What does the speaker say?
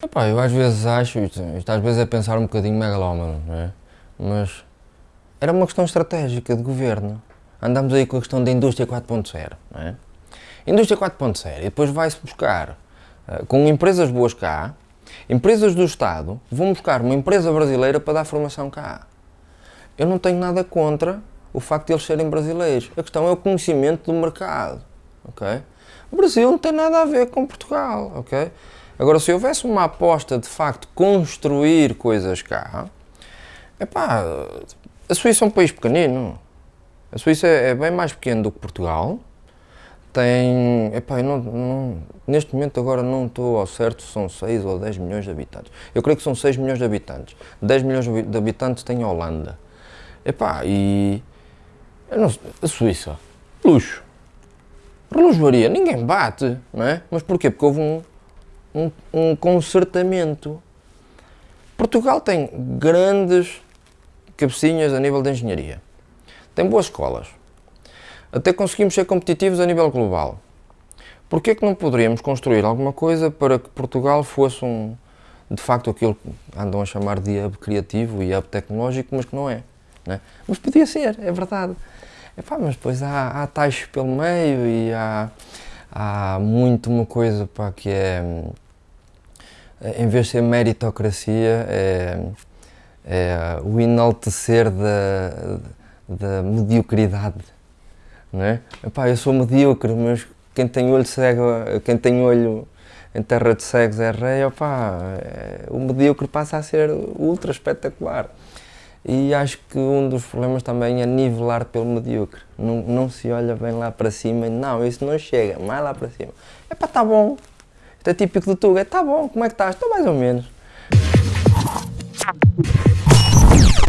Epá, eu às vezes acho, isto, isto às vezes é pensar um bocadinho megalómano, não é? Mas era uma questão estratégica de governo. Andamos aí com a questão da indústria 4.0, não é? Indústria 4.0 e depois vai-se buscar, uh, com empresas boas cá, empresas do Estado, vão buscar uma empresa brasileira para dar formação cá. Eu não tenho nada contra o facto de eles serem brasileiros. A questão é o conhecimento do mercado, ok? O Brasil não tem nada a ver com Portugal, ok? Agora, se houvesse uma aposta de facto construir coisas cá, epá, a Suíça é um país pequenino. A Suíça é, é bem mais pequeno do que Portugal. Tem, epá, não, não, neste momento agora não estou ao certo se são 6 ou 10 milhões de habitantes. Eu creio que são 6 milhões de habitantes. 10 milhões de habitantes tem a Holanda. Epá, e não, a Suíça, luxo. Relojoaria, ninguém bate, não é? Mas porquê? Porque houve um, um, um. Portugal tem grandes cabecinhas a nível de engenharia. Tem boas escolas. Até conseguimos ser competitivos a nível global. Porquê que não poderíamos construir alguma coisa para que Portugal fosse um, de facto aquilo que andam a chamar de hub criativo e hub tecnológico, mas que não é. Né? Mas podia ser, é verdade. Epá, mas depois há, há taxas pelo meio e há, há muito uma coisa pá, que é, em vez de ser meritocracia, é, é o enaltecer da, da mediocridade. Não é? Epá, eu sou medíocre, mas quem tem olho cego, quem tem olho em terra de cegos é rei, opá, é, o medíocre passa a ser ultra espetacular. E acho que um dos problemas também é nivelar pelo medíocre. Não, não se olha bem lá para cima e não, isso não chega, mais lá para cima. É pá, tá bom. Isto é típico do Tuga, tá bom, como é que estás? Estou mais ou menos.